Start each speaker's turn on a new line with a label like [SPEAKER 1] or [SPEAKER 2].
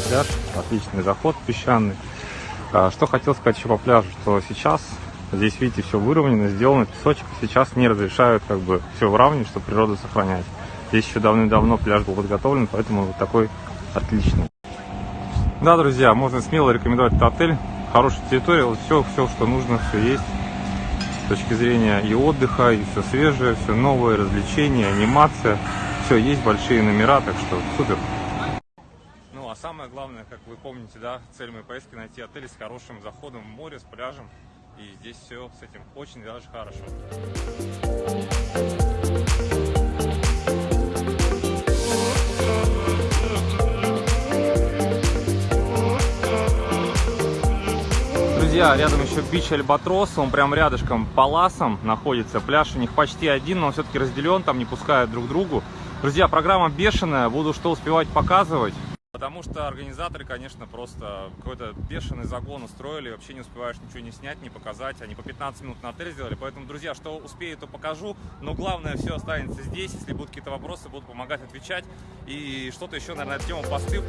[SPEAKER 1] пляж, отличный заход песчаный. А, Что хотел сказать еще по пляжу, что сейчас здесь, видите, все выровнено, сделано, песочек сейчас не разрешают как бы все выравнивать, чтобы природу сохранять. Здесь еще давным-давно пляж был подготовлен, поэтому вот такой отличный. Да, друзья, можно смело рекомендовать этот отель. Хорошая территория, вот все, все, что нужно, все есть. С точки зрения и отдыха, и все свежее, все новое, развлечения, анимация. Все, есть большие номера, так что супер. А самое главное, как вы помните, да, цель моей поездки найти отель с хорошим заходом в море, с пляжем. И здесь все с этим очень даже хорошо. Друзья, рядом еще бич Альбатрос, он прям рядышком Паласом находится. Пляж у них почти один, но все-таки разделен, там не пускают друг другу. Друзья, программа бешеная, буду что успевать показывать. Потому что организаторы, конечно, просто какой-то бешеный загон устроили, вообще не успеваешь ничего не снять, не показать. Они по 15 минут на отель сделали, поэтому, друзья, что успею, то покажу. Но главное, все останется здесь. Если будут какие-то вопросы, буду помогать отвечать. И что-то еще, наверное, на эту тему посты.